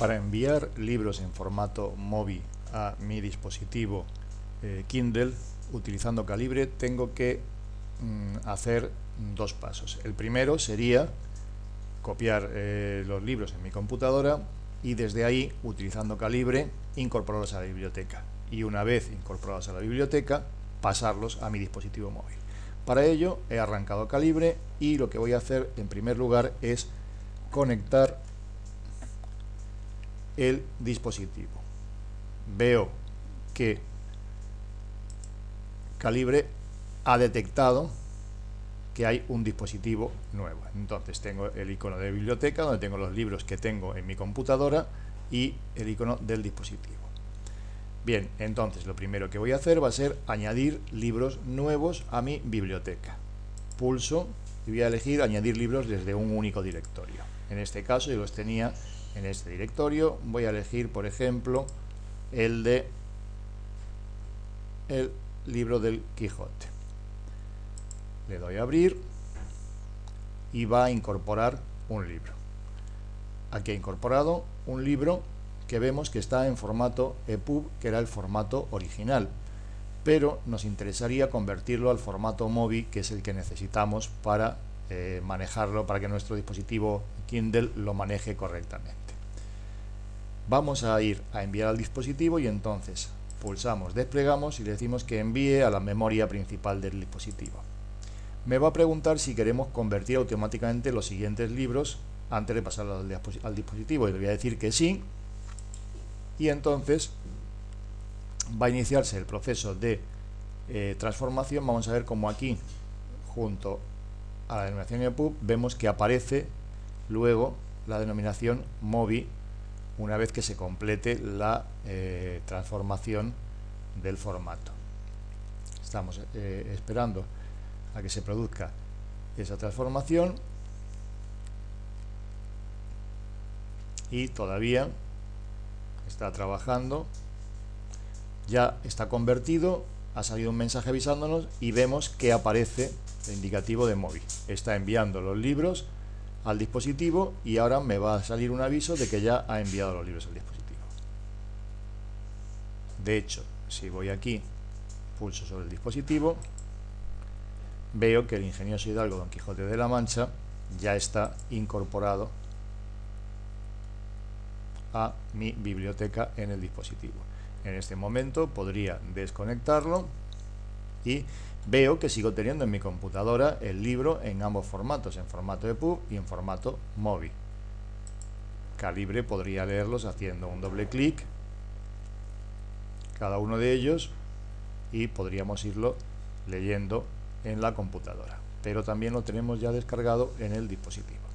Para enviar libros en formato MOBI a mi dispositivo eh, Kindle utilizando Calibre tengo que mm, hacer dos pasos. El primero sería copiar eh, los libros en mi computadora y desde ahí, utilizando Calibre, incorporarlos a la biblioteca. Y una vez incorporados a la biblioteca, pasarlos a mi dispositivo móvil. Para ello he arrancado Calibre y lo que voy a hacer en primer lugar es conectar el dispositivo. Veo que Calibre ha detectado que hay un dispositivo nuevo. Entonces tengo el icono de biblioteca donde tengo los libros que tengo en mi computadora y el icono del dispositivo. Bien, entonces lo primero que voy a hacer va a ser añadir libros nuevos a mi biblioteca. Pulso y voy a elegir añadir libros desde un único directorio. En este caso yo los tenía en este directorio. Voy a elegir, por ejemplo, el de el libro del Quijote. Le doy a abrir y va a incorporar un libro. Aquí ha incorporado un libro que vemos que está en formato EPUB, que era el formato original, pero nos interesaría convertirlo al formato MOBI, que es el que necesitamos para eh, manejarlo, para que nuestro dispositivo Kindle lo maneje correctamente. Vamos a ir a enviar al dispositivo y entonces pulsamos desplegamos y le decimos que envíe a la memoria principal del dispositivo. Me va a preguntar si queremos convertir automáticamente los siguientes libros antes de pasarlo al dispositivo y le voy a decir que sí y entonces va a iniciarse el proceso de eh, transformación. Vamos a ver cómo aquí, junto a la denominación EPUB, vemos que aparece luego la denominación MOBI una vez que se complete la eh, transformación del formato. Estamos eh, esperando a que se produzca esa transformación y todavía está trabajando, ya está convertido, ha salido un mensaje avisándonos y vemos que aparece el indicativo de móvil. Está enviando los libros al dispositivo y ahora me va a salir un aviso de que ya ha enviado los libros al dispositivo. De hecho, si voy aquí, pulso sobre el dispositivo, veo que el ingenioso Hidalgo Don Quijote de la Mancha ya está incorporado a mi biblioteca en el dispositivo. En este momento podría desconectarlo y veo que sigo teniendo en mi computadora el libro en ambos formatos, en formato EPUB y en formato móvil. Calibre podría leerlos haciendo un doble clic cada uno de ellos y podríamos irlo leyendo en la computadora. Pero también lo tenemos ya descargado en el dispositivo.